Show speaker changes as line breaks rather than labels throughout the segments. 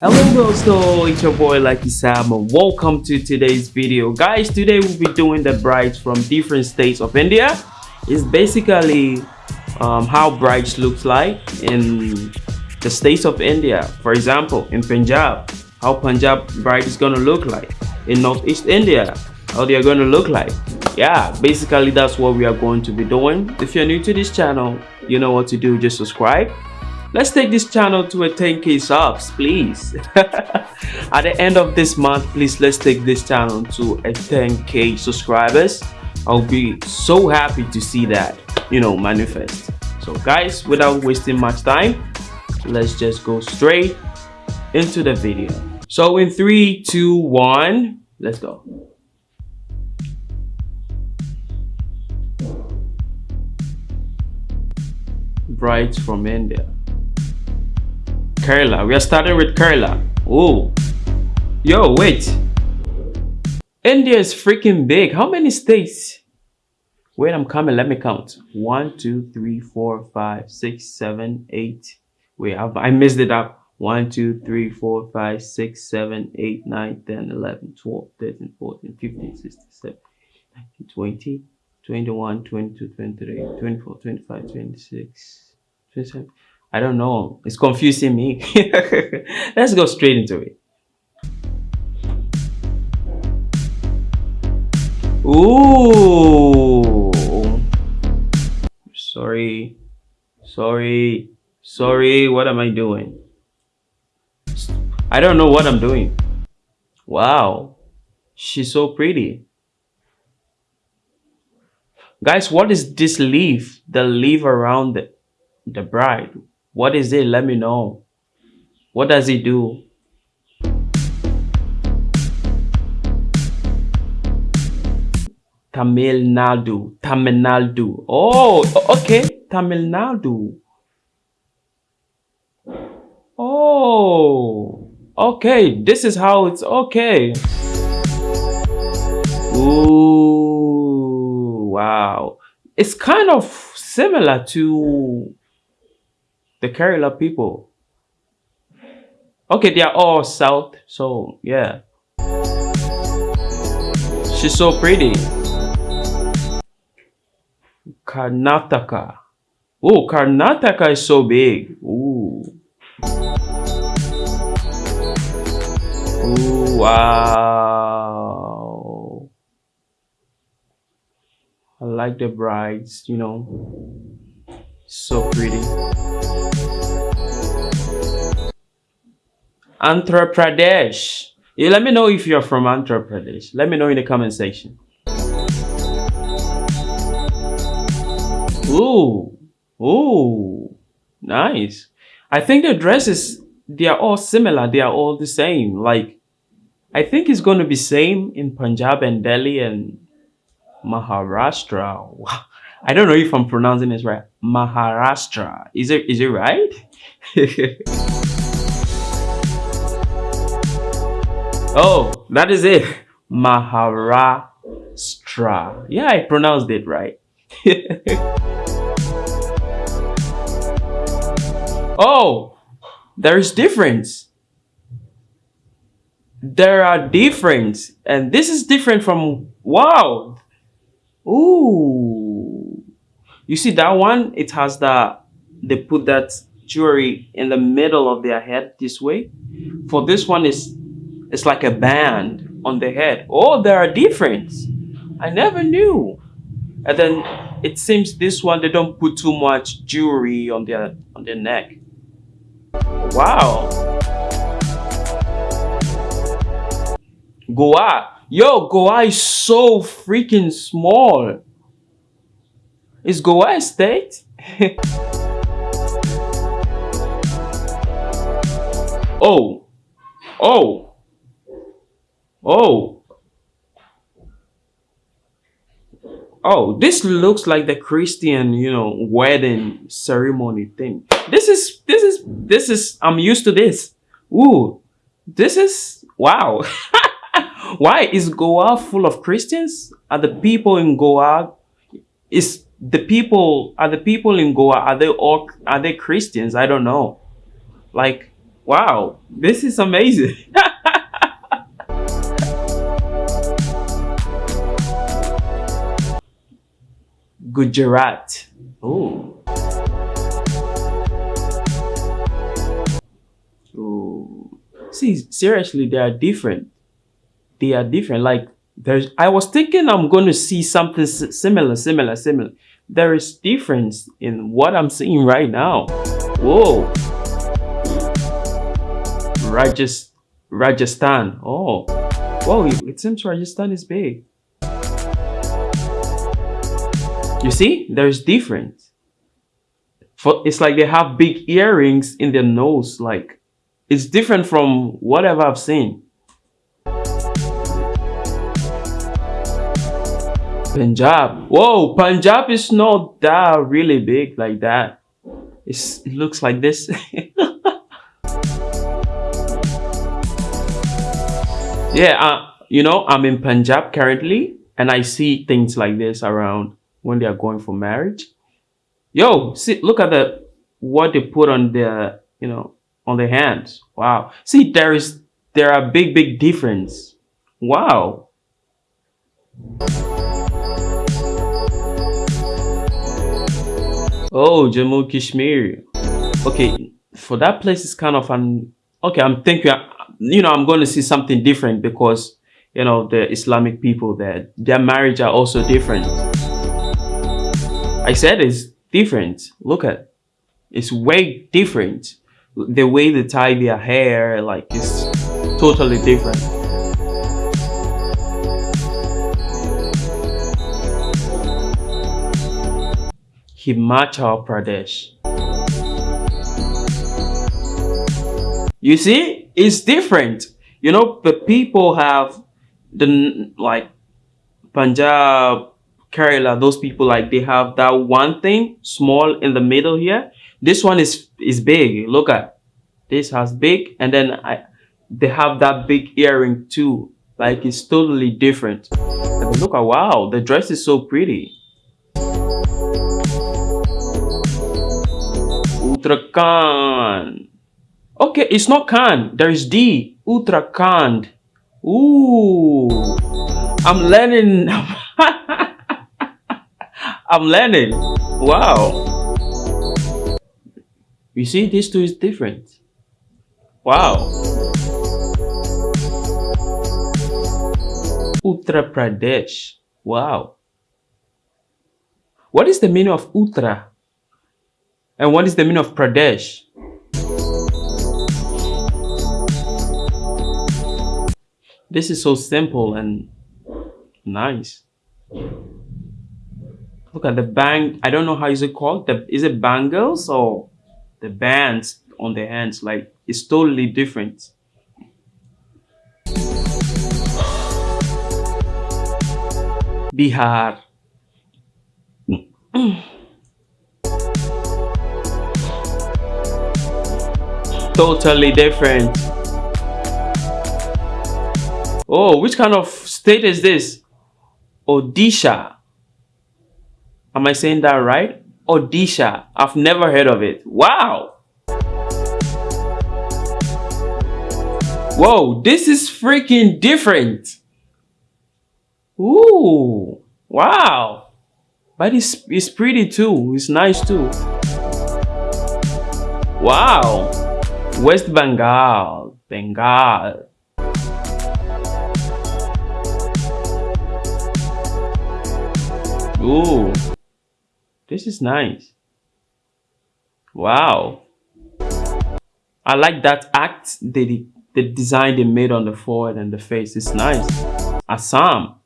Hello dosto, it's your boy Lucky Sam and welcome to today's video. Guys, today we'll be doing the brides from different states of India. It's basically um, how brides looks like in the states of India. For example, in Punjab, how Punjab bride is gonna look like. In Northeast India, how they are gonna look like. Yeah, basically that's what we are going to be doing. If you're new to this channel, you know what to do, just subscribe let's take this channel to a 10k subs please. At the end of this month please let's take this channel to a 10k subscribers. I'll be so happy to see that you know manifest. So guys without wasting much time let's just go straight into the video. So in three two one let's go. Brides from india Kerala. We are starting with Kerala. Oh. Yo, wait. India is freaking big. How many states? Wait, I'm coming. Let me count. One, two, three, four, five, six, seven, eight. Wait, I've, I missed it up. 1, 2, 3, 4, 5, 6, 7, 8, 9, 10, 11, 12, 13, 14, 15, 16, 17, 19, 20, 21, 22, 23, 24, 25, 26, 27. I don't know. It's confusing me. Let's go straight into it. Ooh. Sorry. Sorry. Sorry. What am I doing? I don't know what I'm doing. Wow. She's so pretty. Guys, what is this leaf? The leaf around the, the bride. What is it? Let me know. What does it do? Tamil Nadu. Tamil Nadu. Oh, okay. Tamil Nadu. Oh, okay. This is how it's okay. Ooh, wow. It's kind of similar to the Kerala people. Okay, they are all south, so yeah. She's so pretty. Karnataka. Oh, Karnataka is so big. Ooh. Ooh, wow. I like the brides, you know. So pretty. Andhra Pradesh. Let me know if you're from Andhra Pradesh. Let me know in the comment section. Ooh. Ooh. Nice. I think the dresses, they are all similar. They are all the same. Like, I think it's going to be same in Punjab and Delhi and Maharashtra. I don't know if I'm pronouncing this right. Maharashtra. Is it is it right? oh, that is it. Maharashtra. Yeah, I pronounced it right. oh, there's difference. There are difference. And this is different from, wow. Ooh. You see that one, it has the, they put that jewelry in the middle of their head this way. For this one, is it's like a band on the head. Oh, there are difference. I never knew. And then it seems this one, they don't put too much jewelry on their, on their neck. Wow. Goa. Yo, Goa is so freaking small. Is Goa a state? oh. Oh. Oh. Oh, this looks like the Christian, you know, wedding ceremony thing. This is, this is, this is, I'm used to this. Ooh, this is, wow. Why is Goa full of Christians? Are the people in Goa, is the people are the people in Goa are they all are they Christians? I don't know. Like Wow, this is amazing. Gujarat. Oh. Oh. See, seriously, they are different. They are different. Like there's, I was thinking I'm going to see something similar, similar, similar. There is difference in what I'm seeing right now. Whoa. Rajast Rajasthan. Oh. Whoa, it seems Rajasthan is big. You see, there's difference. For it's like they have big earrings in their nose. Like it's different from whatever I've seen. Punjab. Whoa, Punjab is not that really big like that. It's, it looks like this. yeah, uh, you know, I'm in Punjab currently and I see things like this around when they are going for marriage. Yo, see, look at the what they put on their, you know, on their hands. Wow. See, there is there are big, big difference. Wow. Oh, Jammu Kashmir. Okay, for that place is kind of an okay. I'm thinking, you know, I'm going to see something different because you know the Islamic people there, their marriage are also different. I said it's different. Look at it's way different. The way they tie their hair, like it's totally different. Himachal Pradesh. You see, it's different. You know, the people have the like Punjab, Kerala, those people like they have that one thing small in the middle here. This one is is big. Look at this has big, and then I they have that big earring too. Like it's totally different. And look at wow, the dress is so pretty. Uttarakhand. Okay, it's not Khan. There is D. Uttarakhand. Ooh, I'm learning. I'm learning. Wow. You see, these two is different. Wow. Uttar Pradesh. Wow. What is the meaning of Uttar? And what is the meaning of Pradesh? This is so simple and nice. Look at the bang. I don't know how is it called. The, is it bangles or the bands on the hands? Like it's totally different. Bihar. totally different. Oh, which kind of state is this? Odisha. Am I saying that right? Odisha. I've never heard of it. Wow. Whoa, this is freaking different. Ooh, wow. But it's, it's pretty too. It's nice too. Wow. West Bengal. Bengal. Ooh. This is nice. Wow. I like that act, the, the design they made on the forehead and the face. It's nice. Assam.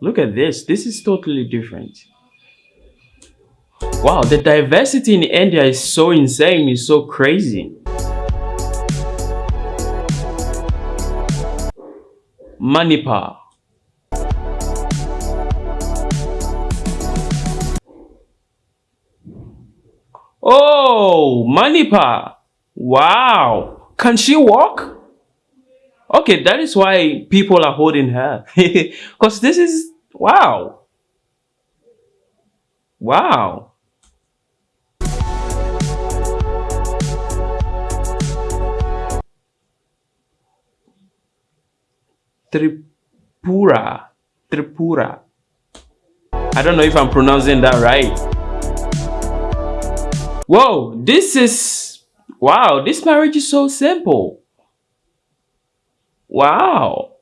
Look at this. This is totally different. Wow, the diversity in India is so insane. It's so crazy. Manipur. Oh, Manipur. Wow. Can she walk? Okay, that is why people are holding her. Because this is, wow. Wow. Tripura. Tripura. I don't know if I'm pronouncing that right. Whoa, this is... Wow, this marriage is so simple. Wow.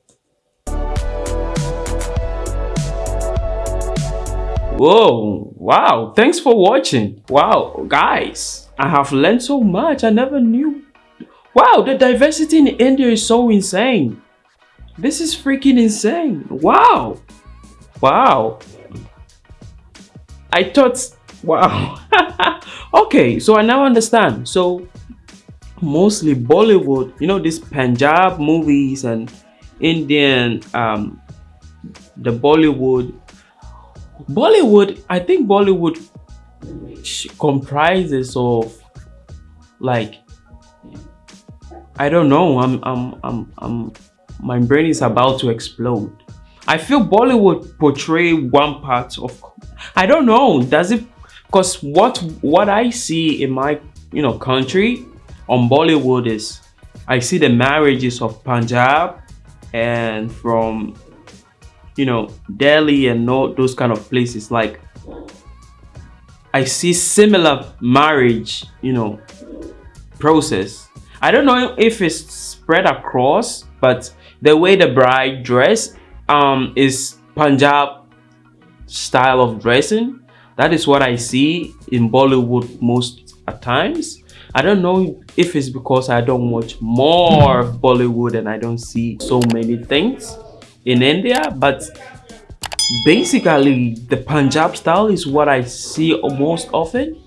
Whoa, wow, thanks for watching. Wow, guys, I have learned so much. I never knew. Wow, the diversity in India is so insane. This is freaking insane. Wow. Wow. I thought, wow. okay, so I now understand. So mostly Bollywood, you know, these Punjab movies and Indian, um, the Bollywood. Bollywood, I think Bollywood comprises of like, I don't know, I'm, I'm, I'm, I'm, my brain is about to explode. I feel Bollywood portray one part of, I don't know, does it, because what, what I see in my, you know, country, on Bollywood is I see the marriages of Punjab and from you know Delhi and all those kind of places like I see similar marriage you know process I don't know if it's spread across but the way the bride dress um is Punjab style of dressing that is what I see in Bollywood most at times I don't know if it's because I don't watch more Bollywood and I don't see so many things in India, but basically the Punjab style is what I see most often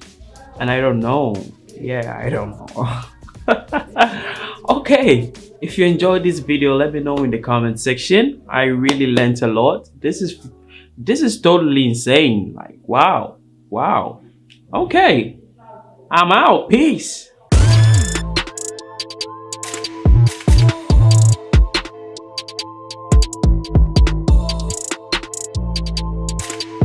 and I don't know. Yeah, I don't know. okay, if you enjoyed this video, let me know in the comment section. I really learned a lot. This is this is totally insane. Like, wow, wow. Okay, I'm out. Peace.